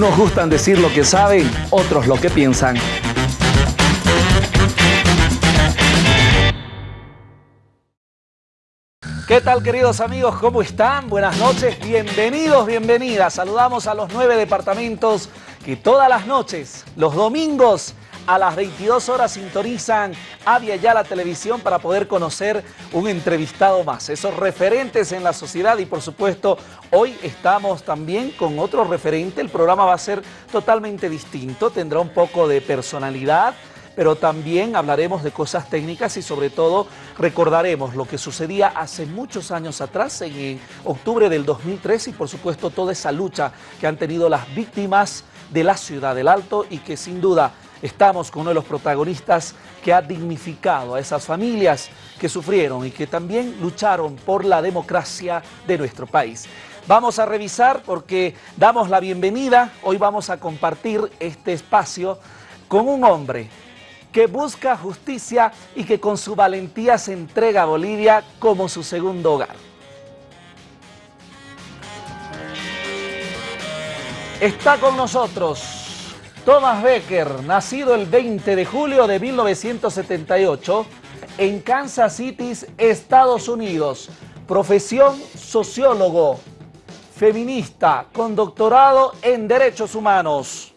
Unos gustan decir lo que saben, otros lo que piensan. ¿Qué tal queridos amigos? ¿Cómo están? Buenas noches, bienvenidos, bienvenidas. Saludamos a los nueve departamentos que todas las noches, los domingos, a las 22 horas sintonizan Avia ya la televisión para poder conocer un entrevistado más, esos referentes en la sociedad y por supuesto hoy estamos también con otro referente, el programa va a ser totalmente distinto, tendrá un poco de personalidad, pero también hablaremos de cosas técnicas y sobre todo recordaremos lo que sucedía hace muchos años atrás, en octubre del 2003 y por supuesto toda esa lucha que han tenido las víctimas de la ciudad del Alto y que sin duda estamos con uno de los protagonistas que ha dignificado a esas familias que sufrieron y que también lucharon por la democracia de nuestro país. Vamos a revisar porque damos la bienvenida, hoy vamos a compartir este espacio con un hombre que busca justicia y que con su valentía se entrega a Bolivia como su segundo hogar. Está con nosotros Thomas Becker, nacido el 20 de julio de 1978 en Kansas City, Estados Unidos. Profesión sociólogo, feminista, con doctorado en Derechos Humanos.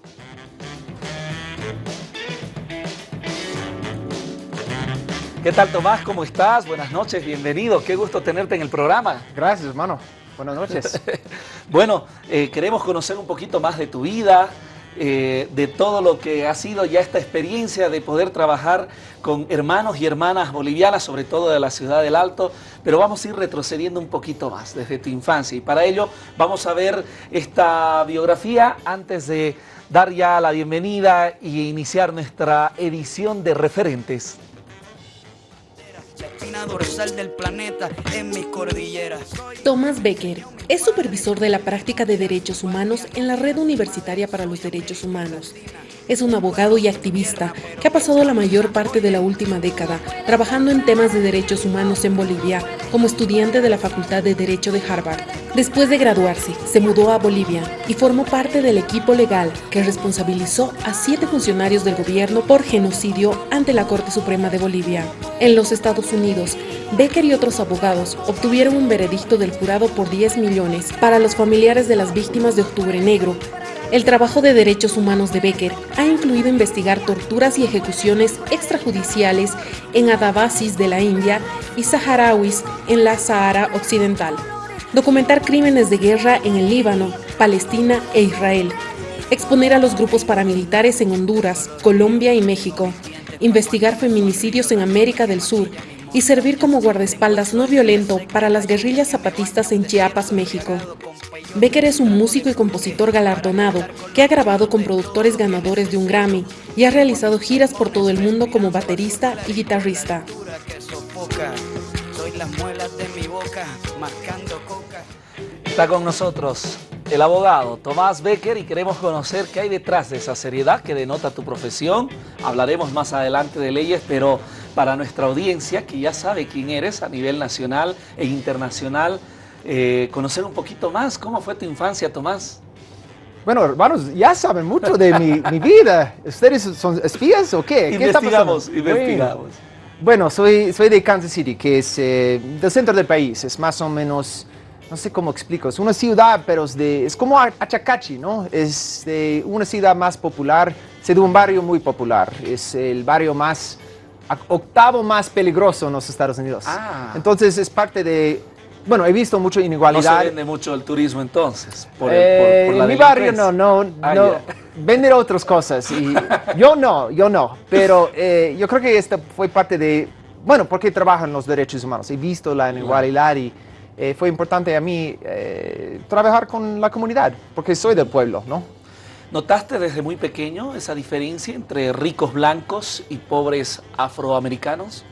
¿Qué tal Tomás? ¿Cómo estás? Buenas noches, bienvenido. Qué gusto tenerte en el programa. Gracias, hermano. Buenas noches. bueno, eh, queremos conocer un poquito más de tu vida, eh, de todo lo que ha sido ya esta experiencia de poder trabajar con hermanos y hermanas bolivianas, sobre todo de la ciudad del Alto, pero vamos a ir retrocediendo un poquito más desde tu infancia. Y para ello vamos a ver esta biografía antes de dar ya la bienvenida y iniciar nuestra edición de referentes del planeta en mis cordilleras. Thomas Becker es supervisor de la práctica de derechos humanos en la Red Universitaria para los Derechos Humanos. Es un abogado y activista que ha pasado la mayor parte de la última década trabajando en temas de derechos humanos en Bolivia como estudiante de la Facultad de Derecho de Harvard. Después de graduarse, se mudó a Bolivia y formó parte del equipo legal que responsabilizó a siete funcionarios del gobierno por genocidio ante la Corte Suprema de Bolivia. En los Estados Unidos, Becker y otros abogados obtuvieron un veredicto del jurado por 10 millones para los familiares de las víctimas de Octubre Negro el trabajo de derechos humanos de Becker ha incluido investigar torturas y ejecuciones extrajudiciales en Adabasis de la India y saharauis en la Sahara Occidental, documentar crímenes de guerra en el Líbano, Palestina e Israel, exponer a los grupos paramilitares en Honduras, Colombia y México, investigar feminicidios en América del Sur y servir como guardaespaldas no violento para las guerrillas zapatistas en Chiapas, México. Becker es un músico y compositor galardonado que ha grabado con productores ganadores de un Grammy y ha realizado giras por todo el mundo como baterista y guitarrista. Está con nosotros el abogado Tomás Becker y queremos conocer qué hay detrás de esa seriedad que denota tu profesión. Hablaremos más adelante de leyes, pero para nuestra audiencia, que ya sabe quién eres a nivel nacional e internacional, eh, conocer un poquito más. ¿Cómo fue tu infancia, Tomás? Bueno, hermanos, ya saben mucho de mi, vida. ¿Ustedes son espías o qué? Investigamos, ¿Qué investigamos. Bueno, soy, soy de Kansas City, que es eh, del centro del país. Es más o menos, no sé cómo explico, es una ciudad, pero es, de, es como Achacachi, ¿no? Es de una ciudad más popular, es de un barrio muy popular. Es el barrio más, octavo más peligroso en los Estados Unidos. Ah. Entonces es parte de bueno, he visto mucha inigualdad. No se vende mucho el turismo entonces, por, eh, En mi barrio no, no, ah, no. Venden otras cosas y yo no, yo no. Pero eh, yo creo que esta fue parte de, bueno, porque trabajo en los derechos humanos. He visto la inigualdad y eh, fue importante a mí trabajar con la comunidad, porque soy del pueblo, ¿no? ¿Notaste desde muy pequeño esa diferencia entre ricos blancos y pobres afroamericanos?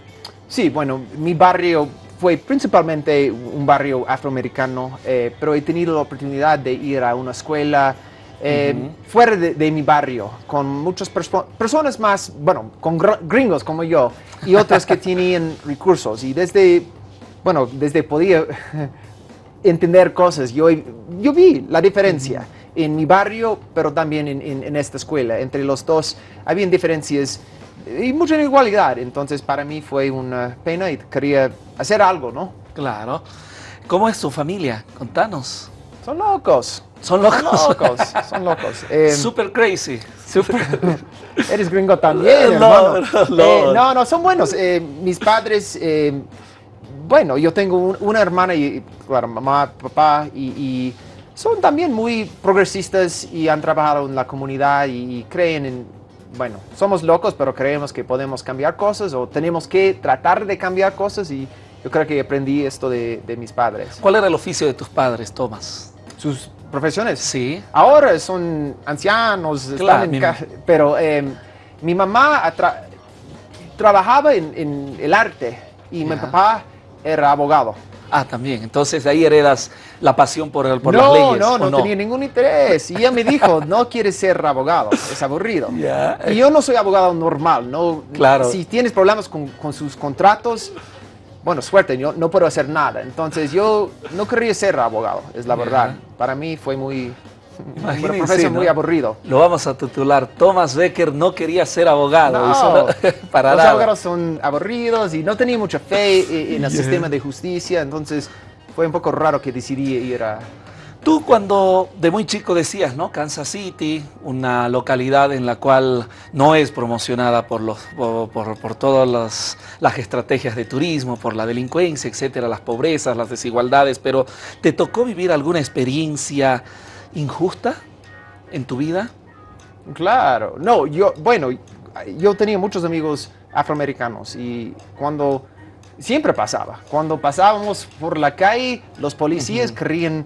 Sí, bueno, mi barrio fue principalmente un barrio afroamericano, eh, pero he tenido la oportunidad de ir a una escuela eh, fuera de, mi barrio, con muchas personas más, bueno, con gringos como yo, y otras que tenían recursos. Y desde, bueno, desde podía entender cosas, yo, yo vi la diferencia. en mi barrio, pero también en, en- en esta escuela. Entre los dos había diferencias y mucha igualdad. Entonces para mí fue una pena y quería hacer algo, ¿no? Claro. ¿Cómo es tu familia? Contanos. Son locos. Son Son locos. locos, son locos. Eh, Super crazy. Super- Eres gringo también, No, hermano. no, no. Eh, no, no, son buenos. Eh, mis padres, eh, bueno, yo tengo un- una hermana y, claro, mamá, papá, y, y son también muy progresistas y han trabajado en la comunidad y, y creen en, bueno, somos locos, pero creemos que podemos cambiar cosas o tenemos que tratar de cambiar cosas y yo creo que aprendí esto de, de mis padres. ¿Cuál era el oficio de tus padres, Tomás? Sus profesiones. Sí. Ahora son ancianos, están Claro, en pero eh, mi mamá trabajaba en, en el arte y mi papá era abogado. Ah, también. Entonces de ahí heredas la pasión por, el- por no, las leyes. no, ¿o no, tenía ningún interés. Y ella me dijo, no quieres ser abogado, es aburrido. Y yo no soy abogado normal, no. Claro. Si tienes problemas con, con sus contratos, bueno, suerte, yo no puedo hacer nada. Entonces yo no quería ser abogado, es la verdad. Para mí fue muy, una Imagínense, profesión ¿no? muy aburrido. Lo vamos a titular. Thomas Becker no quería ser abogado. No, no- para los nada. abogados son aburridos y no tenía mucha fe e- en el Yeah. sistema de justicia, entonces fue un poco raro que decidí ir a... Tú cuando de muy chico decías, ¿no? Kansas City, una localidad en la cual no es promocionada por, los, por, por- por todas las, las estrategias de turismo, por la delincuencia, etcétera, las pobrezas, las desigualdades, pero ¿te tocó vivir alguna experiencia injusta en tu vida? Claro, no, yo, bueno, yo tenía muchos amigos afroamericanos y cuando, siempre pasaba, cuando pasábamos por la calle, los policías querían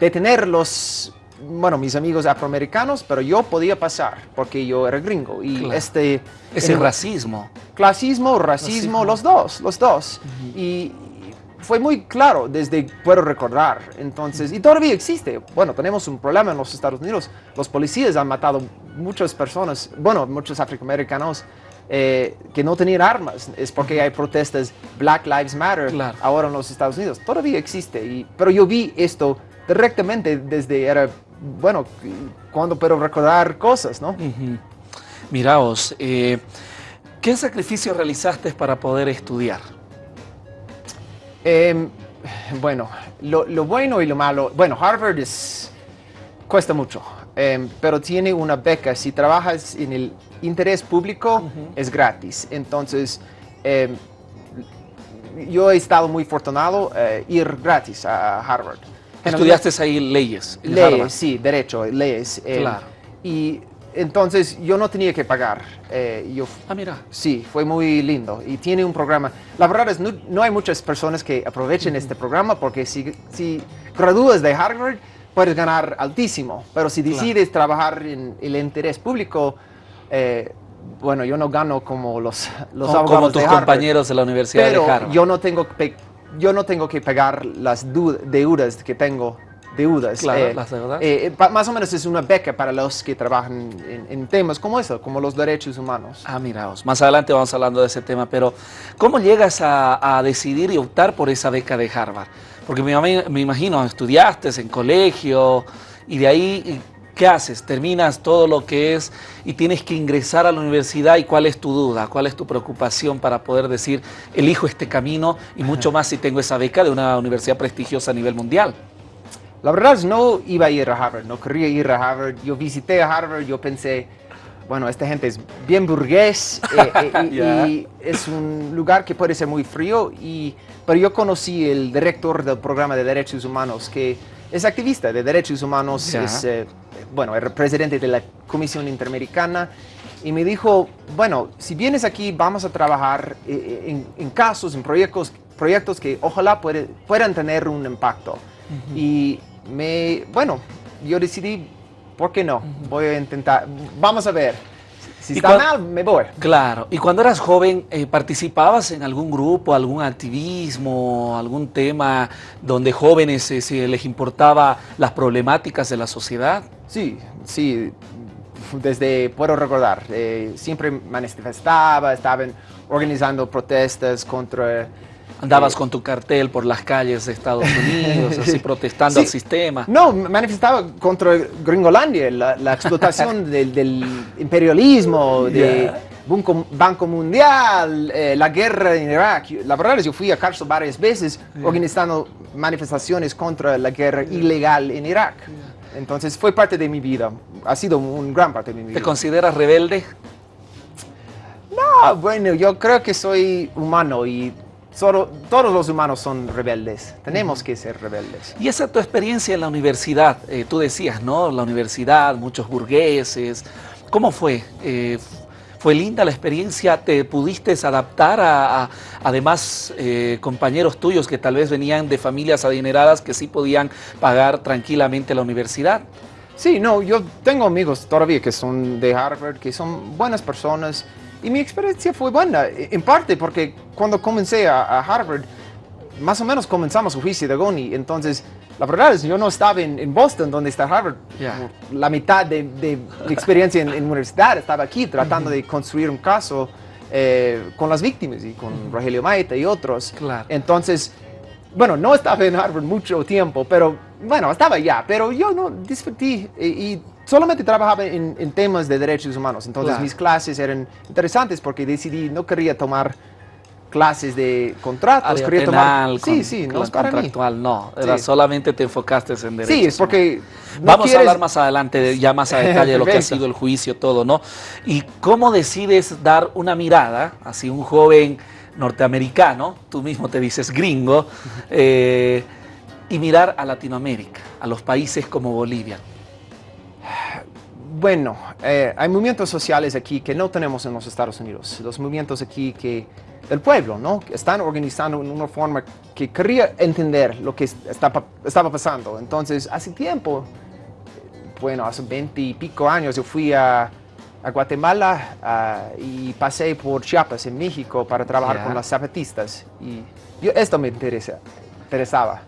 detener los, bueno, mis amigos afroamericanos, pero yo podía pasar porque yo era gringo y Claro. este... Ese en- racismo. Clasismo, racismo, Racismo. los dos, los dos. Y fue muy claro desde puedo recordar. Entonces, y todavía existe. Bueno, tenemos un problema en los Estados Unidos. Los policías han matado muchas personas, bueno, muchos afroamericanos eh, que no tenían armas. Es porque hay protestas Black Lives Matter Claro. ahora en los Estados Unidos. Todavía existe. Y, pero yo vi esto directamente desde era, bueno, cuando puedo recordar cosas, ¿no? Miraos, eh, ¿qué sacrificio realizaste para poder estudiar? Em, bueno, lo, lo bueno y lo malo. Bueno, Harvard es, cuesta mucho, em, pero tiene una beca. Si trabajas en el interés público, es gratis. Entonces, em, yo he estado muy afortunado eh, ir gratis a Harvard. Estudiaste ahí leyes. en Harvard. Leyes, sí, derecho, leyes. Claro. Y entonces yo no tenía que pagar. eh, yo Ah, mira. Sí, fue muy lindo y tiene un programa. La verdad es no, no hay muchas personas que aprovechen este programa porque si, si gradúas de Harvard puedes ganar altísimo, pero si Claro. decides trabajar en el interés público, eh, bueno, yo no gano como los, los Como- abogados como tus de Harvard, compañeros de la Universidad pero de Harvard. yo no tengo yo no tengo que pagar las deudas que tengo deudas. Claro, las deudas. eh, pa- más o menos es una beca para los que trabajan en, en temas como eso, como los derechos humanos. Ah, miraos. Más adelante vamos hablando de ese tema, pero ¿cómo llegas a, a decidir y optar por esa beca de Harvard? Porque me, me imagino, estudiaste en colegio y de ahí, ¿qué haces? Terminas todo lo que es y tienes que ingresar a la universidad y ¿cuál es tu duda? ¿Cuál es tu preocupación para poder decir, elijo este camino y mucho más si tengo esa beca de una universidad prestigiosa a nivel mundial? La verdad es no iba a ir a Harvard, no quería ir a Harvard. Yo visité a Harvard, yo pensé, bueno, esta gente es bien burgués eh, eh, y, Ya. y es un lugar que puede ser muy frío. Y, pero yo conocí el director del programa de derechos humanos que es activista de derechos humanos, Ya. es, eh, bueno, era presidente de la Comisión Interamericana. Y me dijo, bueno, si vienes aquí vamos a trabajar eh, en, en casos, en proyectos, proyectos que ojalá puede- puedan tener un impacto. Y me, bueno, yo decidí, ¿por qué no? Voy a intentar, vamos a ver. Si ¿Y está mal, me voy. Claro. ¿Y cuando eras joven, eh, participabas en algún grupo, algún activismo, algún tema donde jóvenes eh, se les importaba las problemáticas de la sociedad? Sí, sí, desde, puedo recordar, eh, siempre manifestaba, estaban organizando protestas contra Andabas Eh, con tu cartel por las calles de Estados Unidos, así protestando Sí. al sistema. No, manifestaba contra Gringolandia, la, la explotación del, del imperialismo, de Yeah. Banco, Banco Mundial, eh, la guerra en Irak. La verdad es que yo fui a Carso varias veces organizando manifestaciones contra la guerra ilegal en Irak. Entonces fue parte de mi vida, ha sido un gran parte de mi ¿Te vida. consideras rebelde? Ah, bueno, yo creo que soy humano y todos los humanos son rebeldes. Tenemos que ser rebeldes. Y esa tu experiencia en la universidad, eh, tú decías, ¿no? La universidad, muchos burgueses. ¿Cómo fue? Eh, ¿Fue linda la experiencia? ¿Te pudiste adaptar a, a- además eh, compañeros tuyos que tal vez venían de familias adineradas que sí podían pagar tranquilamente la universidad? Sí, no, yo tengo amigos todavía que son de Harvard, que son buenas personas y mi experiencia fue buena, en parte porque cuando comencé a, a Harvard, más o menos comenzamos juicio de Goni, entonces la verdad es que yo no estaba en, en Boston, donde está Harvard, Ya. la mitad de, de mi experiencia en, en universidad estaba aquí tratando de construir un caso eh, con las víctimas y con Rogelio Maita y otros. Claro. Entonces, bueno, no estaba en Harvard mucho tiempo, pero bueno, estaba ya, pero yo no disfruté y, y solamente trabajaba en, en temas de derechos humanos. Entonces Claro. mis clases eran interesantes porque decidí, no quería tomar clases de contratos, Área quería penal, tomar... Sí, con- sí, no es para mí. contractual, no. Era Sí. solamente te enfocaste en derechos. Sí, es porque... no Vamos a hablar más adelante, de- ya más a detalle de lo que ha sido el juicio, todo, ¿no? Y cómo decides dar una mirada, así un joven norteamericano, tú mismo te dices gringo, eh, y mirar a Latinoamérica, a los países como Bolivia. Bueno, eh, hay movimientos sociales aquí que no tenemos en los Estados Unidos. Los movimientos aquí que del pueblo, ¿no? Están organizando en una forma que quería entender lo que estaba pasando. Entonces, hace tiempo, bueno, hace 20 y pico años, yo fui a, a Guatemala y pasé por Chiapas, en México, para trabajar con las zapatistas. Y yo, esto me interesa, interesaba.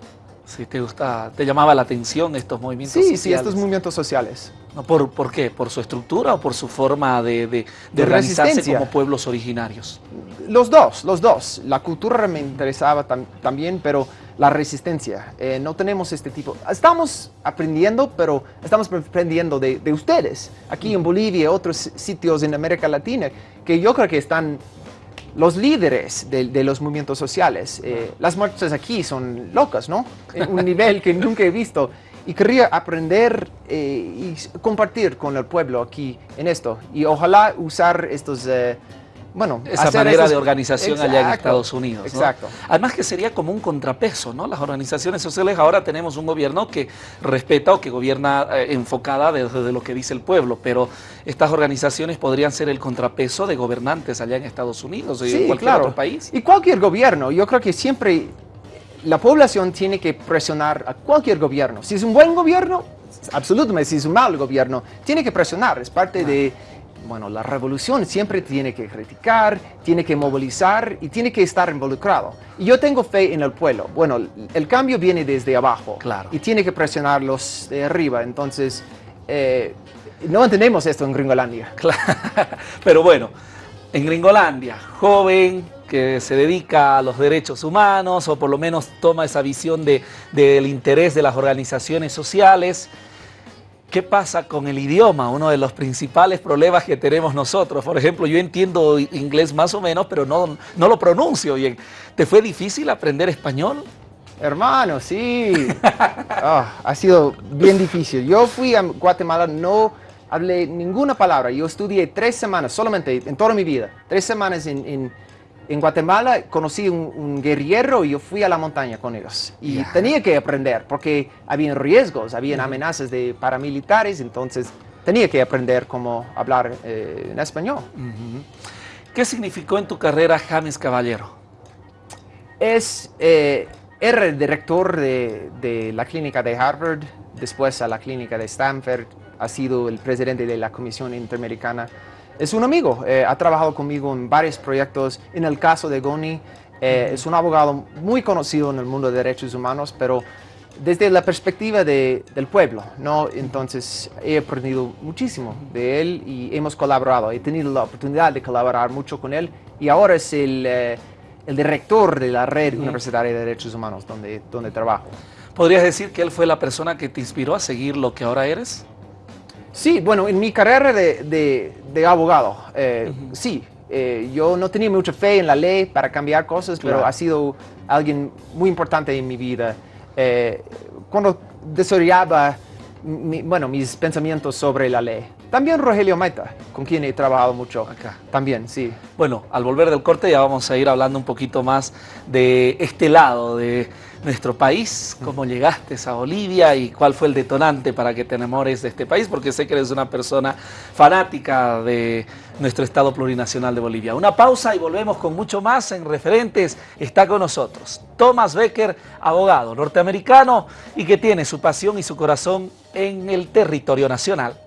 Si te gusta, te llamaba la atención estos movimientos Sí, sí, sociales. estos movimientos sociales. No, ¿Por, ¿Por qué? ¿Por su estructura o por su forma de, de- de organizarse como pueblos originarios? Los dos, los dos. La cultura me interesaba tam- también, pero la resistencia. Eh, no tenemos este tipo. Estamos aprendiendo, pero estamos aprendiendo de, de ustedes. Aquí en Bolivia y otros sitios en América Latina, que yo creo que están los líderes de, de los movimientos sociales. Eh, las marchas aquí son locas, ¿no? En un nivel que nunca he visto. Y quería aprender eh, y compartir con el pueblo aquí en esto. Y ojalá usar estos, eh, bueno, Esa manera de organización allá en Estados Unidos. ¿no? Exacto. Además que sería como un contrapeso, ¿no? Las organizaciones sociales ahora tenemos un gobierno que respeta o que gobierna eh, enfocada desde lo que dice el pueblo, pero estas organizaciones podrían ser el contrapeso de gobernantes allá en Estados Unidos o en cualquier otro país. Y cualquier gobierno, yo creo que siempre la población tiene que presionar a cualquier gobierno. Si es un buen gobierno, absolutamente, si es un mal gobierno, tiene que presionar. Es parte de, bueno, la revolución siempre tiene que criticar, tiene que movilizar y tiene que estar involucrado. Y yo tengo fe en el pueblo. Bueno, el cambio viene desde abajo. Claro. Y tiene que presionarlos de arriba. Entonces, eh, no entendemos esto en Gringolandia. Claro. Pero bueno, en Gringolandia, joven que se dedica a los derechos humanos o por lo menos toma esa visión de- del interés de las organizaciones sociales. ¿Qué pasa con el idioma? Uno de los principales problemas que tenemos nosotros. Por ejemplo, yo entiendo inglés más o menos, pero no, no lo pronuncio bien. ¿Te fue difícil aprender español? Hermano, sí. Ah, ha sido bien difícil. Yo fui a Guatemala, no hablé ninguna palabra. Yo estudié tres semanas, solamente en toda mi vida. Tres semanas en, en- en Guatemala. Conocí un, un guerrillero y yo fui a la montaña con ellos. Y Ya. tenía que aprender porque había riesgos, había amenazas de paramilitares. Entonces tenía que aprender cómo hablar eh, en español. ¿Qué significó en tu carrera James Caballero? Es, eh, era el director de, de la clínica de Harvard, después a la clínica de Stanford, ha sido el presidente de la Comisión Interamericana. Es un amigo, eh, ha trabajado conmigo en varios proyectos. En el caso de Goni, eh, es un abogado muy conocido en el mundo de derechos humanos, pero desde la perspectiva de- del pueblo, ¿no? Entonces he aprendido muchísimo de él y hemos colaborado. He tenido la oportunidad de colaborar mucho con él y ahora es el, eh, el director de la red universitaria de derechos humanos donde, donde trabajo. ¿Podrías decir que él fue la persona que te inspiró a seguir lo que ahora eres? Sí, bueno, en mi carrera de, de, de abogado, eh, sí, eh, yo no tenía mucha fe en la ley para cambiar cosas, Claro. pero ha sido alguien muy importante en mi vida. Eh, cuando desarrollaba mi- bueno, mis pensamientos sobre la ley. También Rogelio Maita, con quien he trabajado mucho. Acá. También, sí. Bueno, al volver del corte ya vamos a ir hablando un poquito más de este lado de nuestro país, cómo llegaste a Bolivia y cuál fue el detonante para que te enamores de este país, porque sé que eres una persona fanática de nuestro Estado plurinacional de Bolivia. Una pausa y volvemos con mucho más en referentes. Está con nosotros Thomas Becker, abogado norteamericano y que tiene su pasión y su corazón en el territorio nacional.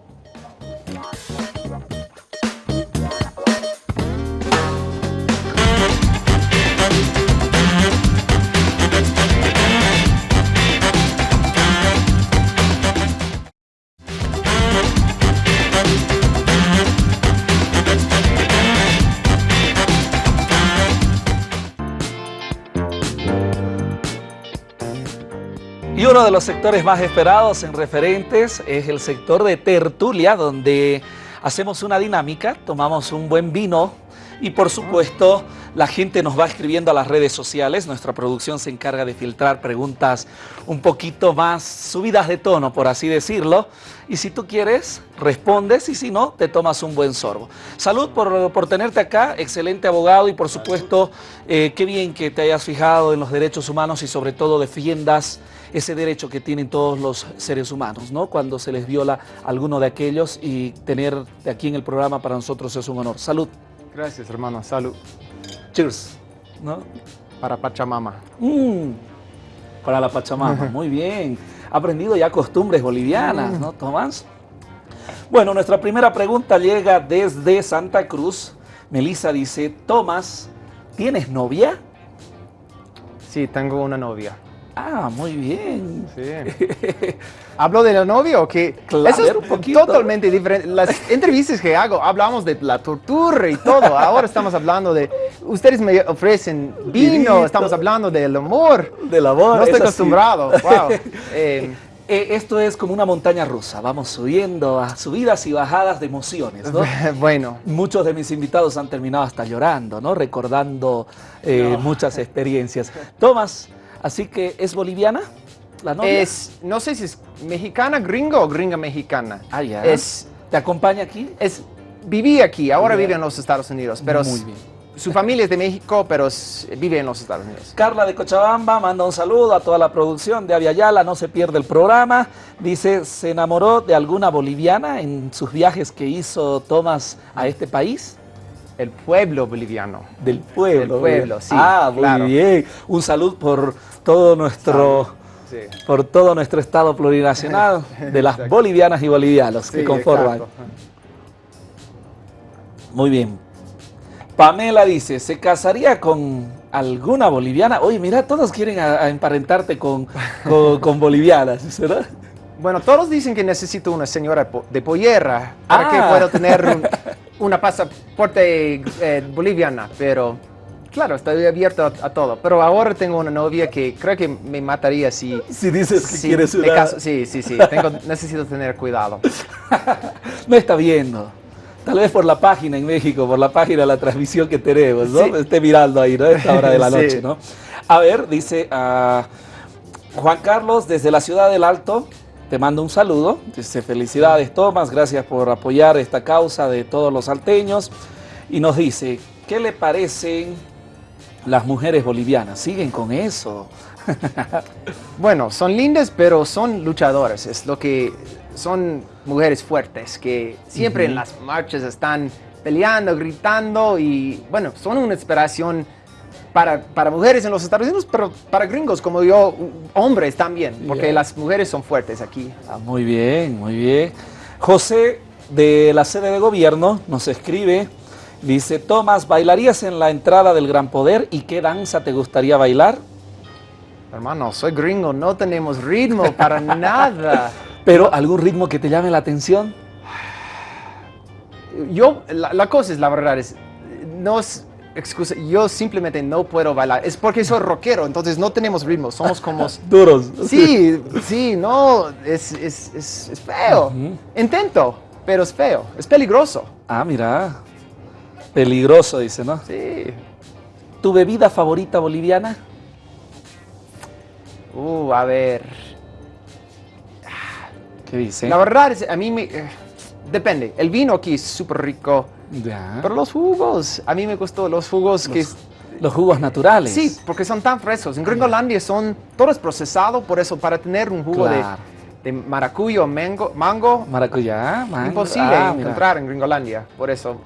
Uno de los sectores más esperados en referentes es el sector de tertulia, donde hacemos una dinámica, tomamos un buen vino y por supuesto la gente nos va escribiendo a las redes sociales. Nuestra producción se encarga de filtrar preguntas un poquito más subidas de tono, por así decirlo. Y si tú quieres, respondes y si no, te tomas un buen sorbo. Salud por, por tenerte acá, excelente abogado y por supuesto, eh, qué bien que te hayas fijado en los derechos humanos y sobre todo defiendas ese derecho que tienen todos los seres humanos, ¿no? Cuando se les viola alguno de aquellos y tenerte aquí en el programa para nosotros es un honor. Salud. Gracias, hermano. Salud. Cheers. ¿No? Para Pachamama. Mm, para la Pachamama, muy bien. Ha aprendido ya costumbres bolivianas, ¿no, Tomás? Bueno, nuestra primera pregunta llega desde Santa Cruz. Melissa dice, Tomás, ¿tienes novia? Sí, tengo una novia. Ah, muy bien. Sí. ¿Hablo de la novia o qué? Claro, Eso es un poquito. totalmente diferente. Las entrevistas que hago, hablamos de la tortura y todo. Ahora estamos hablando de... Ustedes me ofrecen vino, Vinito. estamos hablando del amor. Del amor. No estoy es así. acostumbrado. Wow. Eh, Eh, esto es como una montaña rusa. Vamos subiendo a subidas y bajadas de emociones, ¿no? bueno, Muchos de mis invitados han terminado hasta llorando, ¿no? Recordando eh, muchas experiencias. Tomás, así que ¿es boliviana la novia? es... No sé si es mexicana, gringo o gringa mexicana. Ah, ya. Es... ¿Te acompaña aquí? es viví aquí, ahora vive en los Estados Unidos, pero Muy bien. su familia es de México, pero vive en los Estados Unidos. Carla de Cochabamba manda un saludo a toda la producción de Aviala, no se pierde el programa. Dice, ¿se enamoró de alguna boliviana en sus viajes que hizo Tomás a este país? El pueblo boliviano. Del pueblo. Del pueblo, sí, Ah, muy claro. bien. Un salud por todo nuestro... Sí. por todo nuestro estado plurinacional de las bolivianas y bolivianos que conforman. exacto. Muy bien. Pamela dice, ¿se casaría con alguna boliviana? Oye, mira, todos quieren a- a emparentarte con, con, con bolivianas, ¿verdad? Bueno, todos dicen que necesito una señora de Pollera para Ah. que pueda tener un- una pasaporte eh, boliviana, pero claro, estoy abierto a, a todo. Pero ahora tengo una novia que creo que me mataría si... Si dices que si quieres una... caso- Sí, sí, sí, tengo- necesito tener cuidado. No está viendo. Tal vez por la página en México, por la página de la transmisión que tenemos, ¿no? Sí. Esté mirando ahí, ¿no? A esta hora de la Sí. noche, ¿no? A ver, dice ah, Juan Carlos desde la ciudad del Alto, te mando un saludo. Dice, felicidades Tomás, gracias por apoyar esta causa de todos los salteños. Y nos dice, ¿qué le parecen las mujeres bolivianas? ¿Siguen con eso? Bueno, son lindas, pero son luchadoras. Es lo que son mujeres fuertes que siempre en las marchas están peleando, gritando y bueno, son una inspiración para, para mujeres en los Estados Unidos, pero para gringos como yo, hombres también, porque Yeah. las mujeres son fuertes aquí. Ah, muy bien, muy bien. José de la sede de gobierno nos escribe, dice, Tomás, ¿bailarías en la entrada del Gran Poder y qué danza te gustaría bailar? Hermano, soy gringo, no tenemos ritmo para nada. Pero algún ritmo que te llame la atención. Yo, la, la cosa es, la verdad es, nos, excusa, yo simplemente no puedo bailar. Es porque soy rockero, entonces no tenemos ritmo, somos como... Duros. Sí, sí, no, es, es, es, es feo. Intento, pero es feo, es peligroso. Ah, mira. Peligroso, dice, ¿no? Sí. ¿Tu bebida favorita boliviana? Uh, a ver. ¿Qué dice? La verdad es, a mí me... eh, depende, el vino aquí es súper rico, Ya. pero los jugos, a mí me gustó los jugos que... Los, los jugos naturales. Sí, porque son tan frescos. En Gringolandia son, todo es procesado, por eso para tener un jugo de, Claro. de maracuyo, mango, mango Maracuyá, mango. imposible Ah, encontrar en Gringolandia, por eso.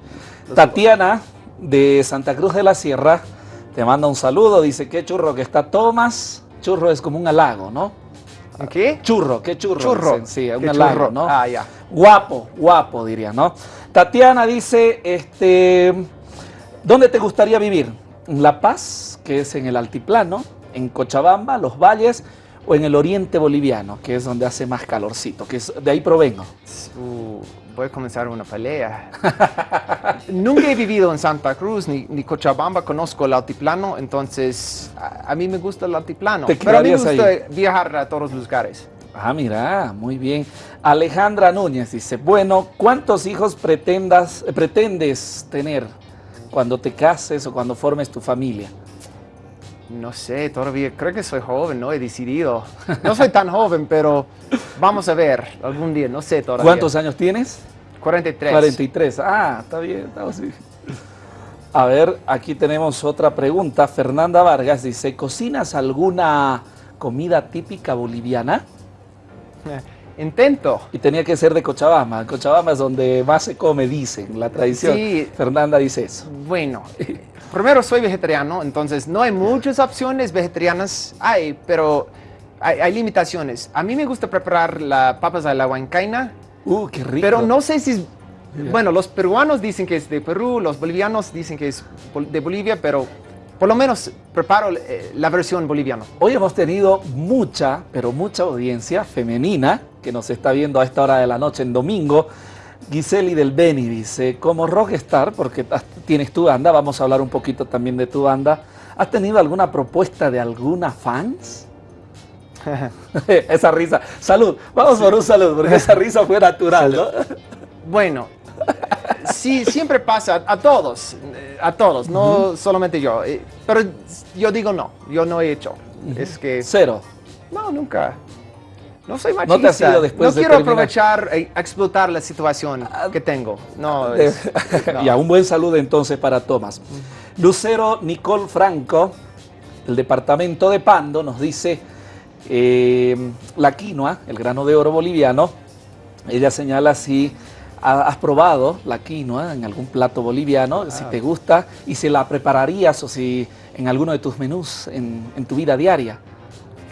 Tatiana, de Santa Cruz de la Sierra, te manda un saludo. Dice, qué churro que está Tomás. Churro es como un halago, ¿no? ¿Qué? Churro, qué churro. Churro. dicen, Sí, un ¿Qué halago, churro? ¿no? Ah, ya. Guapo, guapo, diría, ¿no? Tatiana dice, este, ¿dónde te gustaría vivir? ¿En La Paz, que es en el altiplano, en Cochabamba, los valles, o en el oriente boliviano, que es donde hace más calorcito, que es, de ahí provengo? Uh, voy a comenzar una pelea. Nunca he vivido en Santa Cruz ni, ni Cochabamba, conozco el altiplano, entonces a, a mí me gusta el altiplano. Te Pero a mí me gusta viajar a todos los lugares. Ah, mira, muy bien. Alejandra Núñez dice, bueno, ¿cuántos hijos pretendas, pretendes tener cuando te cases o cuando formes tu familia? No sé, todavía creo que soy joven, no he decidido. No soy tan joven, pero vamos a ver algún día, no sé todavía. ¿Cuántos años tienes? 43. 43. Ah, está bien, estamos bien. A ver, aquí tenemos otra pregunta. Fernanda Vargas dice, ¿cocinas alguna comida típica boliviana? Intento. Y tenía que ser de Cochabamba. Cochabamba es donde más se come, dicen, la tradición. Sí. Fernanda dice eso. Bueno, primero soy vegetariano, entonces no hay muchas opciones vegetarianas. Hay, pero hay, hay limitaciones. A mí me gusta preparar las papas a la huancaina, Uh, qué rico. pero no sé si es... Bueno, los peruanos dicen que es de Perú, los bolivianos dicen que es de Bolivia, pero por lo menos preparo eh, la versión boliviana. Hoy hemos tenido mucha, pero mucha audiencia femenina que nos está viendo a esta hora de la noche en domingo. Giseli del Beni dice, como rockstar, porque tienes tu banda, vamos a hablar un poquito también de tu banda, ¿has tenido alguna propuesta de alguna fans? esa risa. Salud. Vamos por un salud, porque esa risa fue natural, ¿no? Bueno, sí, siempre pasa a todos, a todos, no solamente yo. eh, Pero yo digo no, yo no he hecho. Es que Cero. no, nunca. No soy machista. No te has ido después No de quiero terminar. aprovechar e explotar la situación que tengo. No, Eh, es- no. ya, un buen saludo entonces para Tomás. Lucero Nicole Franco, el departamento de Pando, nos dice eh, la quinoa, el grano de oro boliviano. Ella señala si ha- has probado la quinoa en algún plato boliviano, si te gusta y si la prepararías o si en alguno de tus menús en, en tu vida diaria.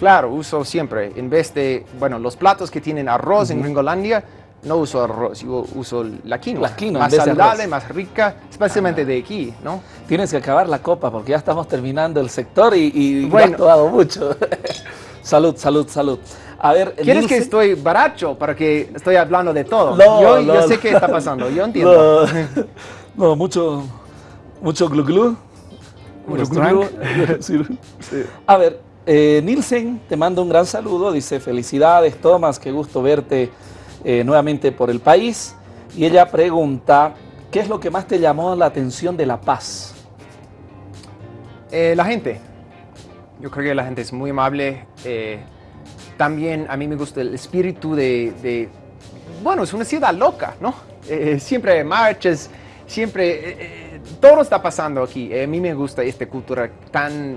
Claro, uso siempre. En vez de, bueno, los platos que tienen arroz en Gringolandia, no uso arroz, yo uso la quinoa. La quinoa en Más vez saludable, más rica, especialmente de aquí, ¿no? Tienes que acabar la copa porque ya estamos terminando el sector y, y Bueno. has tomado mucho. salud, salud, salud. A ver, ¿Quieres que estoy baracho para que estoy hablando de todo? No, yo, no, yo sé no. qué está pasando, yo entiendo. No, mucho, mucho glu glu. Mucho Sí. A ver, eh, Nielsen te manda un gran saludo. Dice, felicidades, Tomás, qué gusto verte eh, nuevamente por el país. Y ella pregunta, ¿qué es lo que más te llamó la atención de La Paz? Eh, la gente. Yo creo que la gente es muy amable. eh, también a mí me gusta el espíritu de, bueno, es una ciudad loca, ¿no? Siempre hay marchas, siempre, todo está pasando aquí. A mí me gusta esta cultura tan,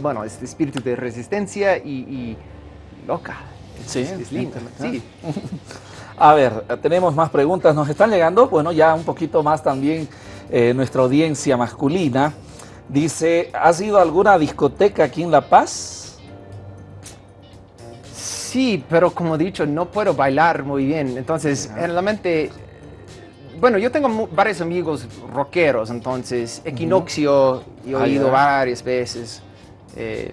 bueno, este espíritu de resistencia y, y loca. Es, Sí, es, es linda, sí. A ver, tenemos más preguntas, nos están llegando, bueno, ya un poquito más también eh, nuestra audiencia masculina. Dice, ¿has ido a alguna discoteca aquí en La Paz? Sí, pero como he dicho, no puedo bailar muy bien. Entonces, generalmente, bueno, yo tengo varios amigos rockeros, entonces, Equinoccio, he Ah, oído ya. varias veces. Eh,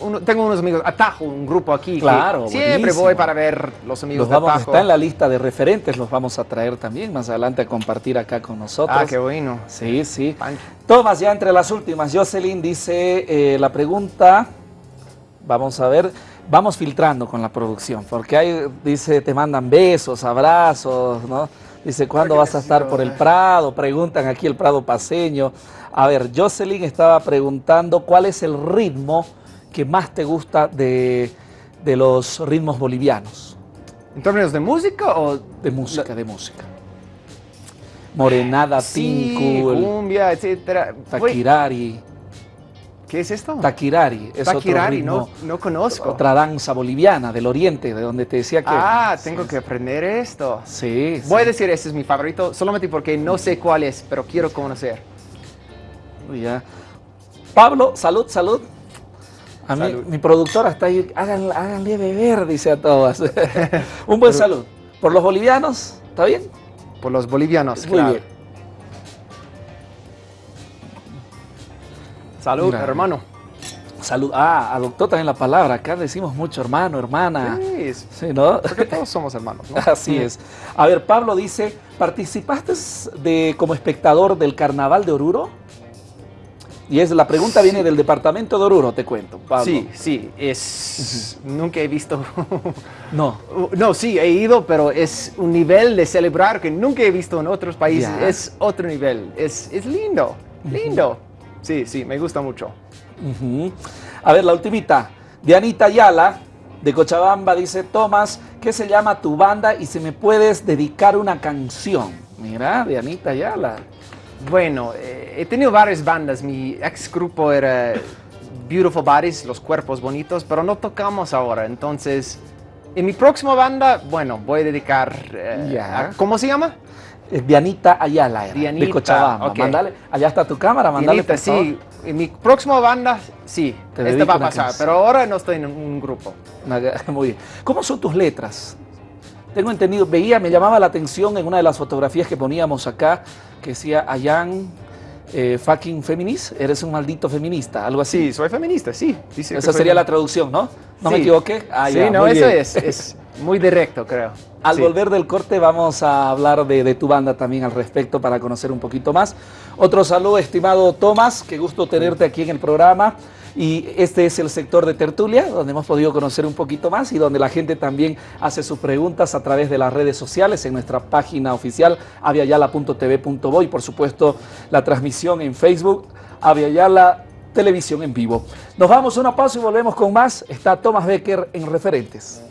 uno- tengo unos amigos, Atajo, un grupo aquí. Claro, Siempre buenísimo. voy para ver los amigos Los vamos, de Atajo. está en la lista de referentes, los vamos a traer también más adelante a compartir acá con nosotros. Ah, qué bueno. Sí, sí. Pancho. Tomás, ya entre las últimas, Jocelyn dice eh, la pregunta, vamos a ver, vamos filtrando con la producción, porque ahí dice, te mandan besos, abrazos, ¿no? Dice, ¿cuándo vas a estar por el Prado? Preguntan aquí el Prado paseño. A ver, Jocelyn estaba preguntando cuál es el ritmo que más te gusta de, de los ritmos bolivianos. ¿En términos de música o...? De música, de música. Morenada, Sí, Tinku, cumbia, etcétera. Taquirari. ¿Qué es esto? Taquirari es Taquirari, otro ritmo, no, no conozco. otra danza boliviana del oriente, de donde te decía que... Ah, tengo Sí, que aprender esto. Sí, sí. Voy a decir, ese es mi favorito, solamente porque no sé cuál es, pero quiero conocer. Ya. Pablo, salud, salud. A mí, Salud. mi productora está ahí, háganle, háganle beber, dice a todas. Un buen salud. Por los bolivianos, ¿está bien? Por los bolivianos, Muy claro. bien. Salud, Mira. hermano. Salud. Ah, adoptó también la palabra. Acá decimos mucho hermano, hermana. Sí, Sí, ¿no? porque todos somos hermanos, ¿no? Así es. A ver, Pablo dice, ¿participaste de, como espectador del Carnaval de Oruro? Y es la pregunta viene del departamento de Oruro, te cuento, Pablo. Sí, sí, es... Nunca he visto... No. no, sí, he ido, pero es un nivel de celebrar que nunca he visto en otros países. Es otro nivel. Es, es lindo, lindo. Sí, sí, me gusta mucho. A ver, la ultimita. Dianita Ayala, de Cochabamba, dice, Tomás, ¿qué se llama tu banda y si me puedes dedicar una canción? Mira, Dianita Ayala. Bueno, eh, he tenido varias bandas. Mi ex grupo era Beautiful Bodies, Los Cuerpos Bonitos, pero no tocamos ahora. Entonces, en mi próxima banda, bueno, voy a dedicar... eh, Ya. a- ¿Cómo se llama? Eh, Dianita Ayala era, de Dianita, Cochabamba. ok. Mándale, allá está tu cámara, mándale, Dianita, por favor. sí. En mi próxima banda, sí. Te Esta va a pasar, canción. pero ahora no estoy en un grupo. Muy bien. ¿Cómo son tus letras? Tengo entendido, veía, me llamaba la atención en una de las fotografías que poníamos acá, que decía, Ayan, eh, fucking feminist, eres un maldito feminista, algo así. Sí, soy feminista, sí. Dice Esa sería la traducción, ¿no? ¿No me equivoqué? Ah, sí, ya, no, eso es, es muy directo, creo. Al Sí. volver del corte vamos a hablar de, de tu banda también al respecto para conocer un poquito más. Otro saludo, estimado Tomás, qué gusto tenerte aquí en el programa. Y este es el sector de tertulia, donde hemos podido conocer un poquito más y donde la gente también hace sus preguntas a través de las redes sociales en nuestra página oficial aviayala.tv.bo y por supuesto la transmisión en Facebook Aviayala Televisión en vivo. Nos vamos a una pausa y volvemos con más. Está Tomás Becker en Referentes.